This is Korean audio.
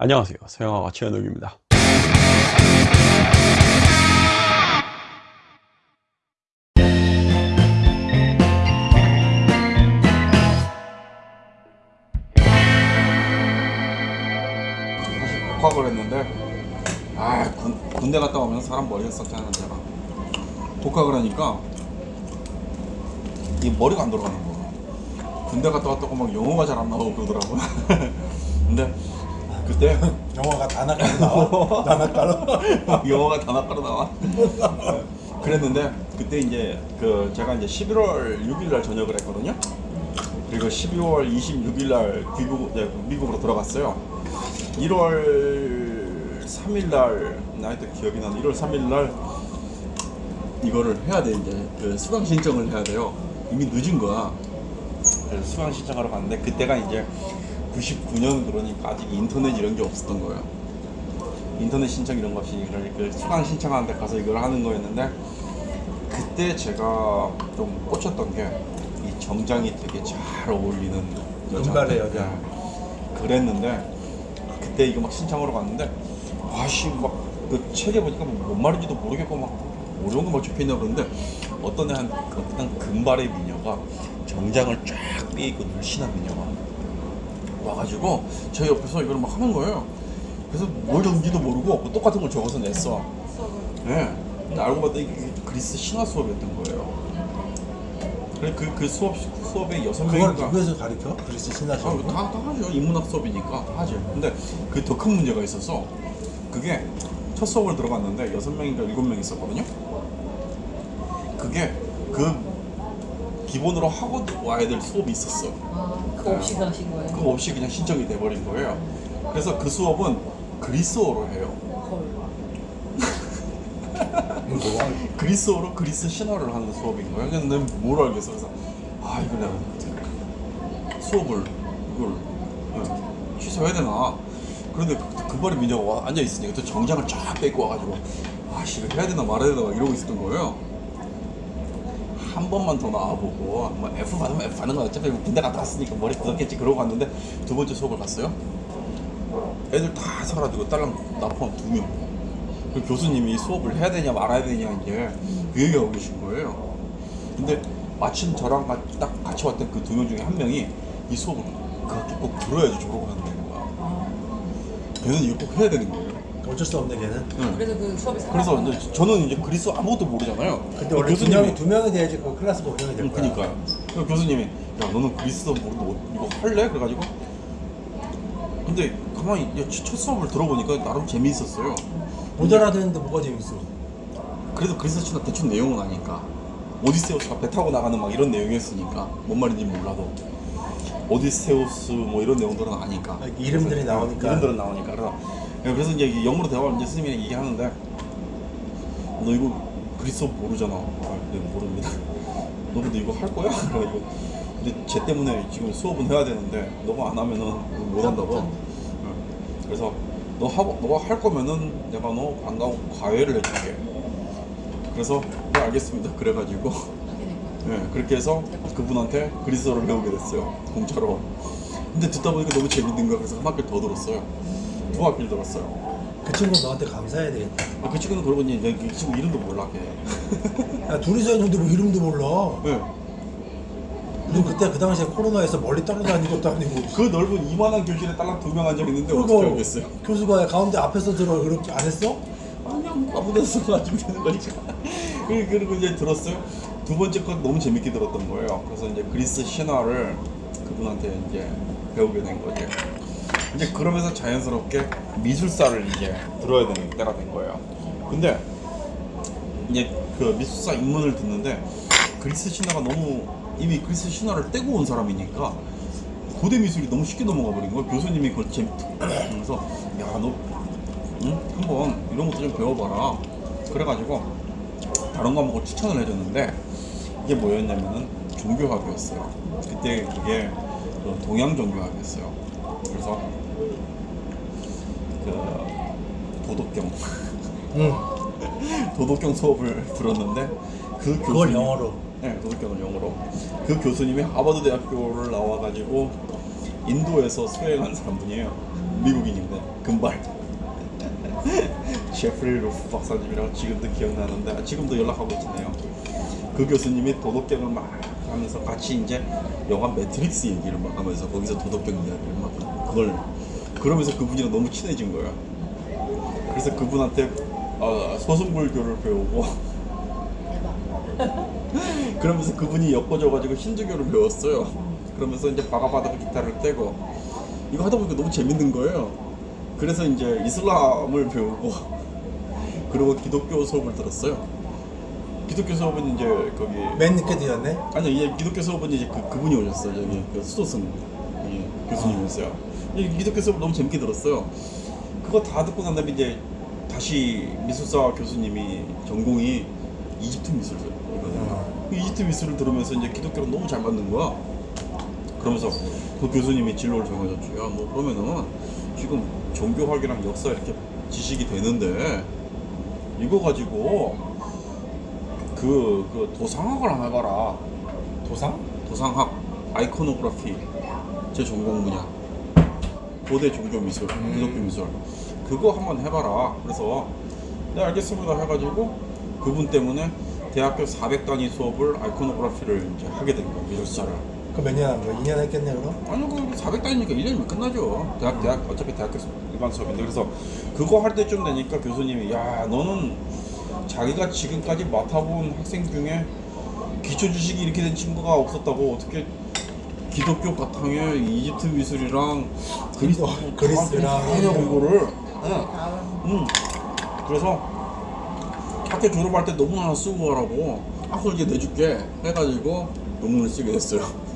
안녕하세요. 서영아가 최현욱입니다. 복학을 했는데 아 군, 군대 갔다 오면 사람 머리가 썩잖아 제가. 복학을 하니까 이 머리가 안 돌아가는 거야. 군대 갔다 왔다고 막 영어가 잘 안 나오고 그러더라고. 근데 그때 영화가 다 나가로 나와. 다 나가로. 영어가 다 낚아로 나와? 그랬는데 그때 이제 그 제가 이제 11월 6일 날 전역을 했거든요. 그리고 12월 26일 날 귀국 네, 미국으로 들어갔어요. 1월 3일 날 나이도 기억이 나는 1월 3일 날 이거를 해야 돼 이제 그 수강 신청을 해야 돼요. 이미 늦은 거야. 그래서 수강 신청하러 갔는데 그때가 이제 99년 그러니까 아직 인터넷 이런 게 없었던 거예요 인터넷 신청 이런 거 없이 이걸 그 수강 신청하는 데 가서 이걸 하는 거였는데 그때 제가 좀 꽂혔던 게 이 정장이 되게 잘 어울리는 여자 금발의 여자. 네. 그랬는데 그때 이거 막 신청하러 갔는데 아씨 막 그 책에 보니까 뭐뭔 말인지도 모르겠고 막 어려운 거막 적혀있나 그러는데 어떤 애한 어떤 금발의 미녀가 정장을 쫙 삐고 늘씬한 미녀가 와가지고 제 옆에서 이걸 막 하는 거예요 그래서 뭘 적는지도 모르고 뭐 똑같은 걸 적어서 냈어 네. 근데 알고 봤더니 이게 그리스 신화 수업이었던 거예요 그래 그, 그 수업, 수업에 여섯 그걸 명인가 누구에서 가르쳐? 그리스 신화 아, 시험. 다, 다 하죠. 인문학 수업이니까 다 하죠. 근데 그 더 큰 문제가 있어서 그게 첫 수업을 들어갔는데 여섯 명인가 일곱 명 있었거든요. 그게 그 기본으로 하고 와야 될 수업이 있었어. 아, 그거 없이 가신 거예요? 그거 없이 그냥 신청이 돼버린 거예요. 그래서 그 수업은 그리스어로 해요. 그리스어로 그리스 신화를 하는 수업인 거예요. 근데 뭘 알겠어. 그래서 아 이거 내가 수업을 이걸 예, 취소해야 되나. 그런데 그, 그 발에 민자가 와 앉아 있으니까 또 정장을 쫙 뺏고 와가지고 아씨 이거 해야 되나 말아야 되나 막 이러고 있었던 거예요. 한 번만 더 나와보고 뭐 F 받으면 F 받는 거 어차피 군대 갔다 왔으니까 머리 굳었겠지 그러고 갔는데 두 번째 수업을 갔어요. 애들 다 사라지고 딸랑 나 포함 두 명. 그 교수님이 수업을 해야 되냐 말아야 되냐 이제 그 얘기하고 계신 거예요. 근데 마침 저랑 가- 딱 같이 왔던 그 두 명 중에 한 명이 이 수업을 그 학기 꼭 들어야지 졸업을 한다는 거야. 걔는 이거 꼭 해야 되는 거예요. 어쩔 수 없네 걔는. 응. 그래서 그 수업이 그래서 저는 이제 그리스 아무것도 모르잖아요. 근데 원래 두 명이 두 명이 돼야지 그 클래스가 운영이 될 응, 거야. 그니까요. 그 교수님이 야 너는 그리스어 모르는데 뭐- 이거 할래? 그래가지고 근데 가만히 야, 첫 수업을 들어보니까 나름 재미있었어요. 못 알아듣는데 뭐가 재밌어? 그래도 그리스 신화 대충 내용은 아니까 오디세우스가 배 타고 나가는 막 이런 내용이었으니까 뭔 말인지 몰라도 오디세우스 뭐 이런 내용들은 아니까 아, 이름들이 그래서, 나오니까. 어, 이름들은 나오니까 그래서 그래서 이제 영어로 대화를 이제 스님이랑 얘기하는데 너 이거 그리스어 모르잖아. 아, 네 모릅니다. 너 근데 이거 할 거야? 그래가지고 근데 쟤 때문에 지금 수업은 해야 되는데 너가 안 하면은 못 한다고. 응. 그래서 너 하고 너가 할 거면은 내가 너 안 가고 과외를 해줄게. 그래서 네 알겠습니다. 그래가지고. 예, 그렇게 해서 그분한테 그리스어를 배우게 됐어요. 공짜로. 근데 듣다 보니까 너무 재밌는 거야. 그래서 한 학기 더 들었어요 두 학기를 들었어요 그 친구 너한테 감사해야 되겠다. 아, 그 친구는 그러고 이제 그 친구 이름도 몰라 걔 야 둘이서 했는데 뭐 이름도 몰라. 예. 우리 그때 그 당시에 코로나에서 멀리 떨어다니는 것도 아니고. 그 넓은 이만한 교실에 딸랑 두 명 앉아 있는데 어떻게 알겠어요 교수가 가운데 앞에서 들어 그렇게 안 했어? 그냥 아무 데서 가지고 되는 거니까 그- 그리고 이제 들었어요 두 번째 건 너무 재밌게 들었던 거예요 그래서 이제 그리스 신화를 그분한테 이제 배우게 된 거죠 이제 그러면서 자연스럽게 미술사를 이제 들어야 되는 때가 된 거예요. 근데 이제 그 미술사 입문을 듣는데 그리스 신화가 너무 이미 그리스 신화를 떼고 온 사람이니까 고대 미술이 너무 쉽게 넘어가 버린 거예요. 교수님이 그걸 재밌 그래서 야 너 응? 한번 이런 것도 좀 배워봐라. 그래가지고 다른 과목을 추천을 해줬는데 이게 뭐였냐면은 종교학이었어요. 그때 그게 그 동양 종교학이었어요 그래서 그 도덕경 응. 도덕경 수업을 들었는데 그 그걸 교수님이- 영어로. 네, 도덕경을 영어로. 그 교수님이 하버드 대학교를 나와가지고 인도에서 수행한 사람분이에요. 미국인인데 금발 제프리 루프 박사님이랑 지금도 기억나는데 아, 지금도 연락하고 있네요. 그 교수님이 도덕경을 막 하면서 같이 이제 영화 매트릭스 얘기를 막 하면서 거기서 도덕경 이야기를 막 그걸 그러면서 그분이랑 너무 친해진 거야. 그래서 그분한테 어, 소승불교를 배우고. 그러면서 그분이 엮어줘가지고 힌두교를 배웠어요. 그러면서 이제 바가바다 기타를 떼고 이거 하다 보니까 너무 재밌는 거예요. 그래서 이제 이슬람을 배우고 그리고 기독교 수업을 들었어요. 기독교 수업은 이제 거기 맨 늦게 들었네. 아니요 이제 기독교 수업은 이제 그 그분이 오셨어요. 저기 그 수도승 이 교수님이었어요. 이 기독교 수업 너무 재밌게 들었어요. 그거 다 듣고 난 다음에 이제 다시 미술사 교수님이 전공이 이집트 미술이거든요. 그 이집트 미술을 들으면서 이제 기독교랑 너무 잘 맞는 거야. 그러면서 그 교수님이 진로를 정해줬죠. 야, 뭐 그러면은 지금 종교학이랑 역사 이렇게 지식이 되는데 이거 가지고 그, 그 도상학을 하나 해봐라. 도상? 도상학, 아이코노그래피 제 전공 분야. 고대 종교 미술, 기독교 미술. 그거 한번 해봐라. 그래서 네 알겠습니다 해가지고 그분 때문에 대학교 400단위 수업을 아이코노그래피를 이제 하게 된 거예요. 미술사를. 그몇 년 한 거야? 2년 했겠네 그럼? 아니 그 400단위니까 1년이면 끝나죠. 대학 대학 어차피 대학교 일반 수업인데 그래서 그거 할 때쯤 되니까 교수님이 야 너는 자기가 지금까지 맡아본 학생 중에 기초 지식이 이렇게 된 친구가 없었다고 어떻게 기독교 바탕에 이집트 미술이랑 그리스 그리스랑 하냐고 이거를 응. 다음 응. 그래서 학교 졸업할 때 논문 하나 쓰고 가라고 학술 이제 내줄게 해가지고 논문을 쓰게 됐어요.